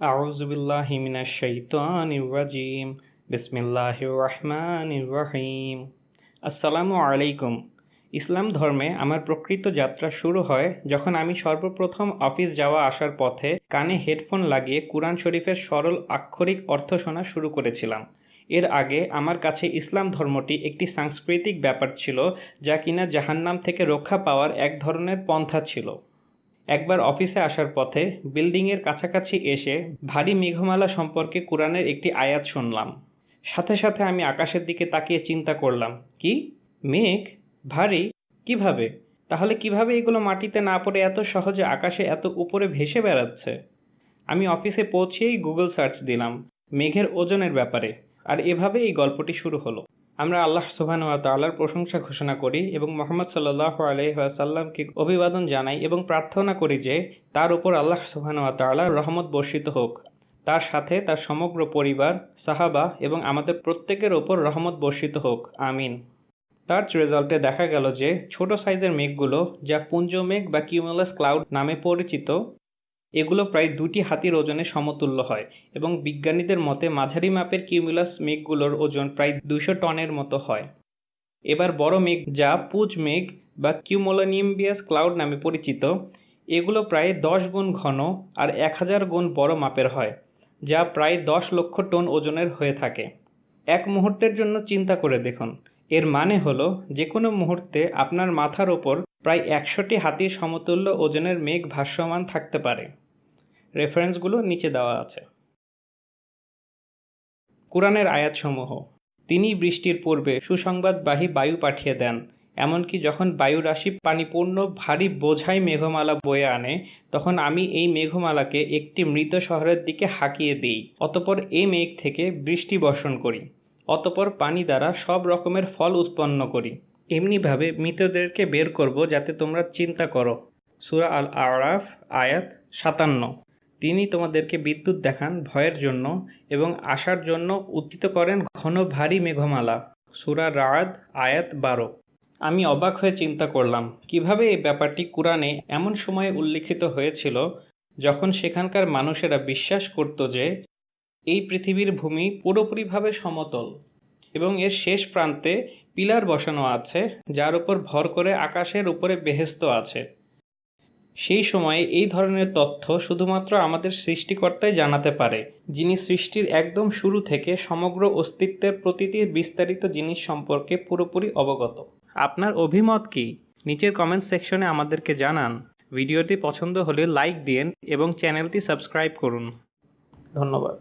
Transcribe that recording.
আউজবিল্লাহিমিনাশাইতানিম বিসমিল্লাহ রহমান রহিম। আসসালামু আলাইকুম। ইসলাম ধর্মে আমার প্রকৃত যাত্রা শুরু হয় যখন আমি সর্বপ্রথম অফিস যাওয়া আসার পথে কানে হেডফোন লাগিয়ে কুরআন শরীফের সরল আক্ষরিক অর্থ শোনা শুরু করেছিলাম। এর আগে আমার কাছে ইসলাম ধর্মটি একটি সাংস্কৃতিক ব্যাপার ছিল যা কিনা জাহান্নাম থেকে রক্ষা পাওয়ার এক ধরনের পন্থা ছিল। একবার অফিসে আসার পথে বিল্ডিংয়ের কাছাকাছি এসে ভারী মেঘমালা সম্পর্কে কোরআনের একটি আয়াত শুনলাম। সাথে সাথে আমি আকাশের দিকে তাকিয়ে চিন্তা করলাম, কি? মেঘ? ভারী? কীভাবে? তাহলে কীভাবে এগুলো মাটিতে না পড়ে এত সহজে আকাশে এত উপরে ভেসে বেড়াচ্ছে? আমি অফিসে পৌঁছেই গুগল সার্চ দিলাম, মেঘের ওজনের ব্যাপারে। আর এভাবে এই গল্পটি শুরু হলো। আমরা আল্লাহ সুবহান ওয়া তাআলার প্রশংসা ঘোষণা করি এবং মোহাম্মদ সাল্লাল্লাহু আলাইহি ওয়াসাল্লামকে অভিবাদন জানাই এবং প্রার্থনা করি যে তার উপর আল্লাহ সুবহান ওয়া তাআলার রহমত বর্ষিত হোক। তার সাথে তার সমগ্র পরিবার, সাহাবা এবং আমাদের প্রত্যেকের ওপর রহমত বর্ষিত হোক। আমিন। সার্চ রেজাল্টে দেখা গেল যে ছোট সাইজের মেঘগুলো, যা পুঞ্জ মেঘ বা কিউমুলাস ক্লাউড নামে পরিচিত এগুলো প্রায় দুটি হাতির ওজনে সমতুল্য হয় এবং বিজ্ঞানীদের মতে মাঝারি মাপের কিউমুলাস মেঘগুলোর ওজন প্রায় দুশো টনের মতো হয়। এবার বড় মেঘ যা পুজ মেঘ বা কিউমোলোনিয়াম্বিয়াস ক্লাউড নামে পরিচিত, এগুলো প্রায় দশ গুণ ঘন আর এক হাজার গুণ বড় মাপের হয়, যা প্রায় দশ লক্ষ টন ওজনের হয়ে থাকে। এক মুহূর্তের জন্য চিন্তা করে দেখুন। এর মানে হলো, যে কোনো মুহূর্তে আপনার মাথার ওপর প্রায় একশোটি হাতির সমতুল্য ওজনের মেঘ ভাসমান থাকতে পারে। রেফারেন্সগুলো নিচে দেওয়া আছে। কোরআনের আয়াতসমূহ। তিনি বৃষ্টির পূর্বে সুসংবাদবাহী বায়ু পাঠিয়ে দেন, এমনকি যখন বায়ু রাশি পানিপূর্ণ ভারী বোঝাই মেঘমালা বয়ে আনে, তখন আমি এই মেঘমালাকে একটি মৃত শহরের দিকে হাঁকিয়ে দিই, অতপর এই মেঘ থেকে বৃষ্টি বর্ষণ করি, অতপর পানি দ্বারা সব রকমের ফল উৎপন্ন করি। এমনিভাবে মৃতদেরকে বের করব যাতে তোমরা চিন্তা করো। সুরা আল আরাফ আয়াত সাতান্ন। তিনি তোমাদেরকে বিদ্যুৎ দেখান ভয়ের জন্য এবং আসার জন্য উত্থিত করেন ঘন ভারী মেঘমালা। সুরা রাদ আয়াত বারো। আমি অবাক হয়ে চিন্তা করলাম, কীভাবে এই ব্যাপারটি কোরআনে এমন সময়ে উল্লিখিত হয়েছিল যখন সেখানকার মানুষেরা বিশ্বাস করত যে এই পৃথিবীর ভূমি পুরোপুরিভাবে সমতল এবং এর শেষ প্রান্তে পিলার বসানো আছে, যার উপর ভর করে আকাশের উপরে বেহেস্ত আছে। সেই সময়ে এই ধরনের তথ্য শুধুমাত্র আমাদের সৃষ্টিকর্তাই জানাতে পারে, যিনি সৃষ্টির একদম শুরু থেকে সমগ্র অস্তিত্বের প্রতিটি বিস্তারিত জিনিস সম্পর্কে পুরোপুরি অবগত। আপনার অভিমত কি? নিচের কমেন্ট সেকশনে আমাদেরকে জানান। ভিডিওটি পছন্দ হলে লাইক দিন এবং চ্যানেলটি সাবস্ক্রাইব করুন। ধন্যবাদ।